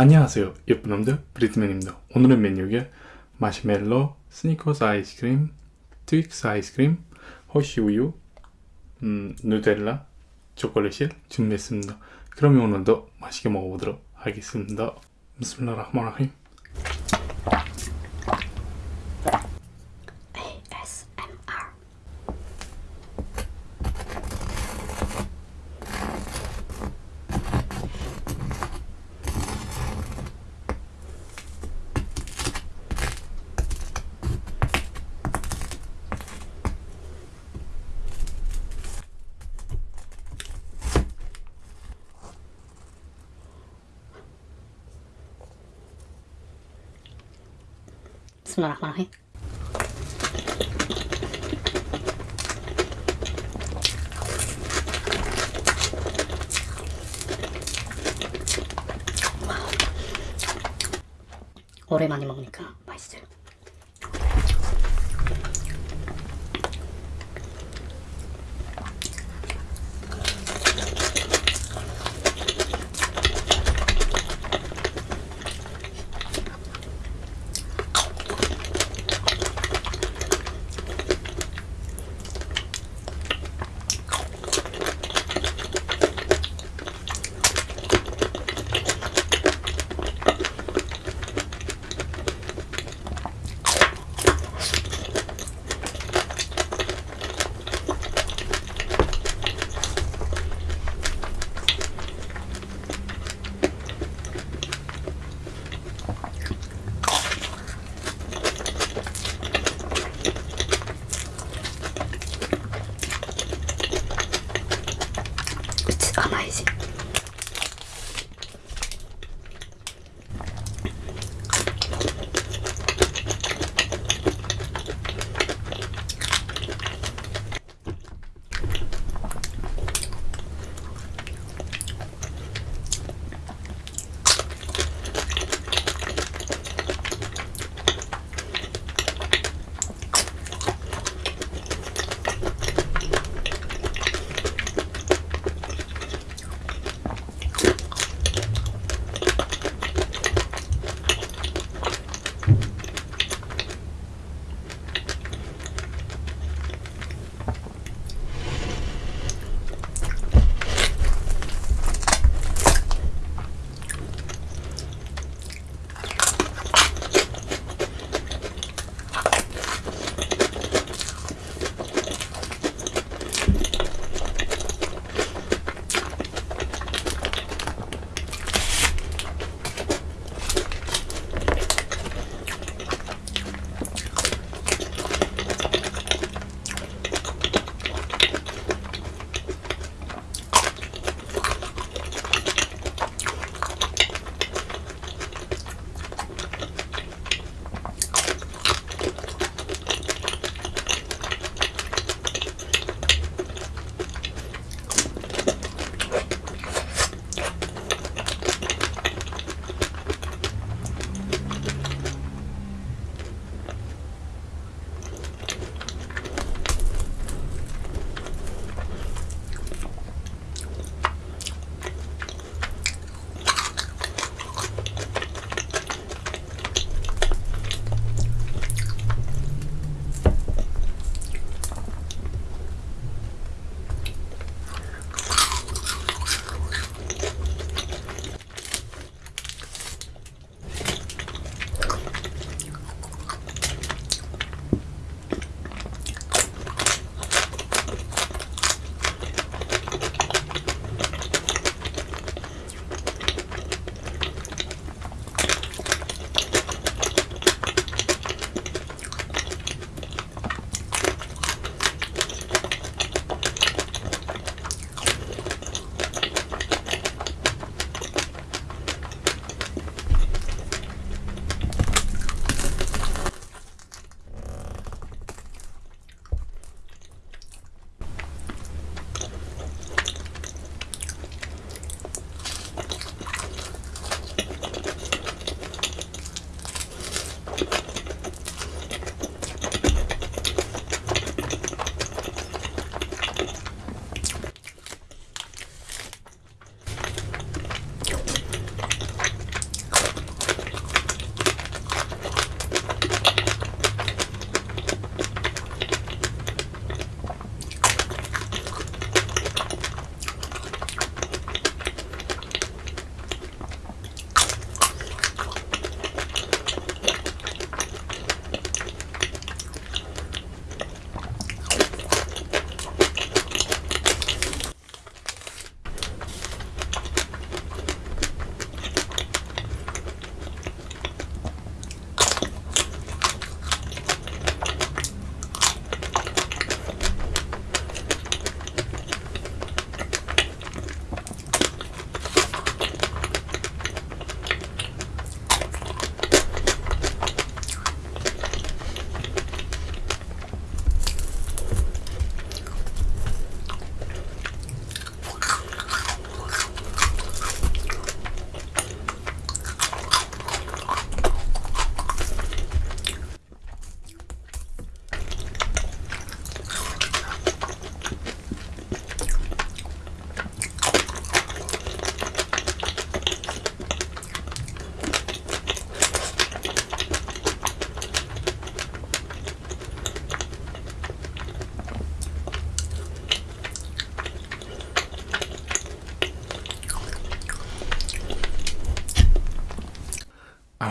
안녕하세요. 예쁜 놈들 브리트맨입니다. 오늘의 메뉴가 마시멜로, 스니커스 아이스크림, 트윅스 아이스크림, 허쉬 우유, 음, 누텔라, 초콜릿을 준비했습니다. 그러면 오늘도 맛있게 먹어보도록 하겠습니다. بسم الله الرحمن الرحيم Bismillahirrahmanirrahim. 오랜만에 먹으니까 甘いし。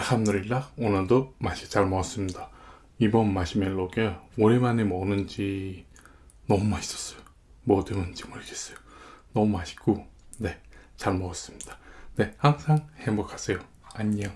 알함두릴라 오늘도 맛이 잘 먹었습니다. 이번 마시멜로가 오랜만에 먹는지 너무 맛있었어요. 뭐 때문인지 모르겠어요. 너무 맛있고 네 잘 먹었습니다. 네 항상 행복하세요. 안녕.